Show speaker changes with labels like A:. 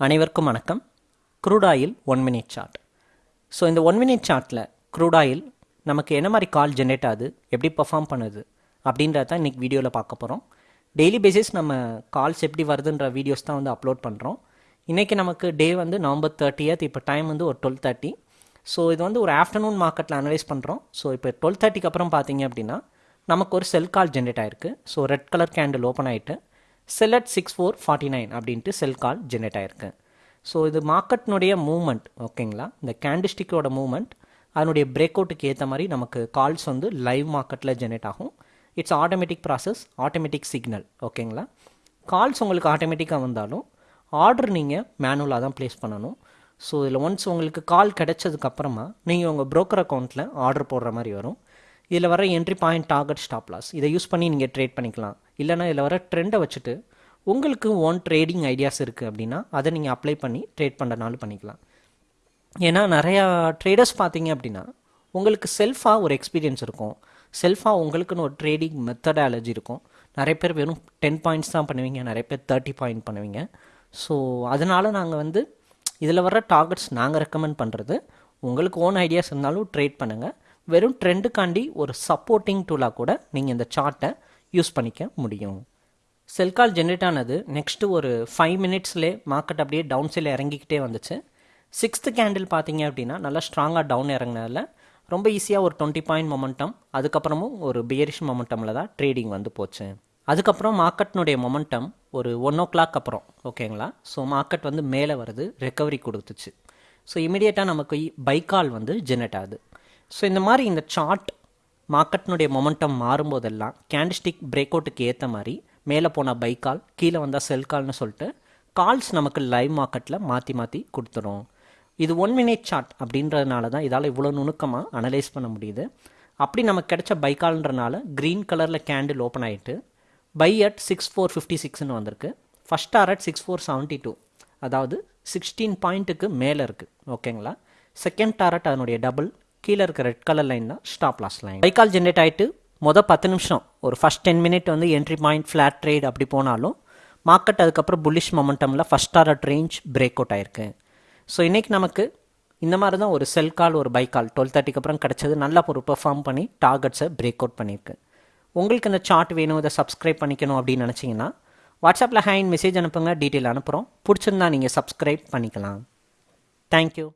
A: அனைவருக்கும் வணக்கம். Crude oil one minute chart so இந்த ஒன் மினிட் சார்ட்டில் க்ரூடாயில் நமக்கு என்ன மாதிரி கால் ஜென்ரேட் ஆகுது எப்படி பர்ஃபார்ம் பண்ணுது அப்படின்றத தான் இன்றைக்கி வீடியோவில் பார்க்க போகிறோம் டெய்லி பேசிஸ் நம்ம கால்ஸ் எப்படி வருதுன்ற வீடியோஸ் தான் வந்து அப்லோட் பண்ணுறோம் இன்றைக்கி நமக்கு டே வந்து நவம்பர் தேர்ட்டியத் இப்போ டைம் வந்து ஒரு டுவெல் தேர்ட்டி ஸோ இது வந்து ஒரு ஆஃப்டர்நூன் மார்க்கெட்டில் அனலைஸ் பண்ணுறோம் ஸோ இப்போ டுவெல் தேர்ட்டிக்கு அப்புறம் பார்த்தீங்க அப்படின்னா நமக்கு ஒரு செல் கால் ஜென்ரேட் ஆயிருக்கு. So red colour candle open ஆகிட்டு sell at six four forty nine அப்படின்ட்டு செல் கால் ஜென்ரேட் ஆயிருக்கு. ஸோ இது மார்க்கெட்னுடைய மூவ்மெண்ட் ஓகேங்களா இந்த கேண்டிஸ்டிக்கோட மூவ்மெண்ட் அதனுடைய பிரேக் அவுட்டுக்கு ஏற்ற மாதிரி நமக்கு கால்ஸ் வந்து லைவ் மார்க்கெட்டில் ஜென்ரேட் ஆகும். It's automatic process automatic signal ஓகேங்களா கால்ஸ் உங்களுக்கு ஆட்டோமேட்டிக்காக வந்தாலும் ஆர்டர் நீங்கள் மேனுவலாக தான் ப்ளேஸ் பண்ணணும். ஸோ இதில் ஒன்ஸ் உங்களுக்கு கால் கிடைச்சதுக்கப்புறமா நீங்கள் உங்கள் ப்ரோக்கர் அக்கௌண்ட்டில் ஆர்டர் போடுற மாதிரி வரும். இதில் வர entry point target stop loss இதை யூஸ் பண்ணி நீங்கள் ட்ரேட் பண்ணிக்கலாம். இல்லைனா இதில் வர ட்ரெண்டை வச்சுட்டு உங்களுக்கு ஓன் ட்ரேடிங் ஐடியாஸ் இருக்குது அப்படின்னா அதை நீங்கள் அப்ளை பண்ணி ட்ரேட் பண்ணுறனாலும் பண்ணிக்கலாம். ஏன்னா நிறையா ட்ரேடர்ஸ் பார்த்தீங்க அப்படின்னா உங்களுக்கு செல்ஃபாக ஒரு எக்ஸ்பீரியன்ஸ் இருக்கும். செல்ஃபாக உங்களுக்குன்னு ஒரு ட்ரேடிங் மெத்தடாலஜி இருக்கும். நிறைய பேர் வெறும் டென் பாயிண்ட்ஸ் தான் பண்ணுவீங்க நிறைய பேர் தேர்ட்டி பாயிண்ட் பண்ணுவீங்க. ஸோ அதனால் நாங்கள் வந்து இதில் வர டார்கெட்ஸ் நாங்கள் ரெக்கமெண்ட் பண்ணுறது உங்களுக்கு ஓன் ஐடியாஸ் இருந்தாலும் ட்ரேட் பண்ணுங்கள் வெறும் ட்ரெண்டுக்காண்டி ஒரு சப்போர்ட்டிங் டூலாக கூட நீங்கள் இந்த சார்ட்டை யூஸ் பண்ணிக்க முடியும். செல் கால் ஜென்ரேட் ஆனது நெக்ஸ்ட்டு ஒரு ஃபைவ் மினிட்ஸ்லே மார்க்கெட் அப்படியே டவுன் சைடில் இறங்கிக்கிட்டே வந்துச்சு. சிக்ஸ்த்து கேண்டில் பார்த்தீங்க அப்படின்னா நல்லா ஸ்ட்ராங்காக டவுன் இறங்கினதில் ரொம்ப ஈஸியாக ஒரு டுவெண்ட்டி பாயிண்ட் மொமெண்டம் அதுக்கப்புறமும் ஒரு பியரிஷ் மொமெண்டமில் தான் ட்ரேடிங் வந்து போச்சு. அதுக்கப்புறம் மார்க்கெட்னுடைய மொமெண்டம் ஒரு ஒன் ஓ கிளாக் அப்புறம் ஓகேங்களா ஸோ மார்க்கெட் வந்து மேலே வருது ரெக்கவரி கொடுத்துச்சு. ஸோ இமீடியட்டாக நமக்கு பை கால் வந்து ஜென்ரேட் ஆகுது. ஸோ இந்த மாதிரி இந்த சார்ட் மார்க்கெட்னுடைய மொமெண்டம் மாறும்போதெல்லாம் கேண்டிஸ்டிக் பிரேக் அவுட்டுக்கு ஏற்ற மாதிரி மேலே போனால் பை கால் கீழே வந்தால் செல் கால்னு சொல்லிட்டு கால்ஸ் நமக்கு லைவ் மார்க்கெட்டில் மாற்றி மாற்றி கொடுத்துரும். இது ஒன் மினிட் சார்ட் அப்படின்றதுனால தான் இதால் இவ்வளோ நுணுக்கமாக அனலைஸ் பண்ண முடியுது. அப்படி நமக்கு கிடைச்ச பை கால்ன்றனால க்ரீன் கலரில் கேண்டில் ஓப்பன் ஆகிட்டு buy at six four fifty சிக்ஸ்னு வந்திருக்கு. First target six four seventy two அதாவது சிக்ஸ்டீன் பாயிண்ட்டுக்கு மேலே இருக்குது ஓகேங்களா செகண்ட் டாரட் அதனுடைய டபுள் கீழே இருக்க ரெட் கலர் லைன் தான் stop loss line buy call generate ஆகிட்டு மொதல் பத்து நிமிஷம் ஒரு ஃபஸ்ட் டென் மினிட் வந்து என்ட்ரி பாயிண்ட் ஃப்ளாட் ட்ரேட் அப்படி போனாலும் மார்க்கெட் அதுக்கப்புறம் bullish மொமெண்டமில் first target range break out ஆயிருக்கு. ஸோ இன்றைக்கி நமக்கு இந்த மாதிரி தான் ஒரு செல் கால் ஒரு பை கால் டுவெல் தேர்ட்டிக்கு அப்புறம் கிடச்சது நல்லா ஒரு பெர்ஃபார்ம் பண்ணி டார்கெட்ஸை பிரேக் அவுட் பண்ணியிருக்கு. உங்களுக்கு இந்த சார்ட் வேணும் இதை சப்ஸ்கிரைப் பண்ணிக்கணும் அப்படின்னு நினச்சிங்கன்னா வாட்ஸ்அப்பில் ஹேண்ட் மெசேஜ் அனுப்புங்க டீட்டெயில் அனுப்புகிறோம் பிடிச்சிருந்தா நீங்கள் சப்ஸ்கிரைப் பண்ணிக்கலாம். தேங்க்யூ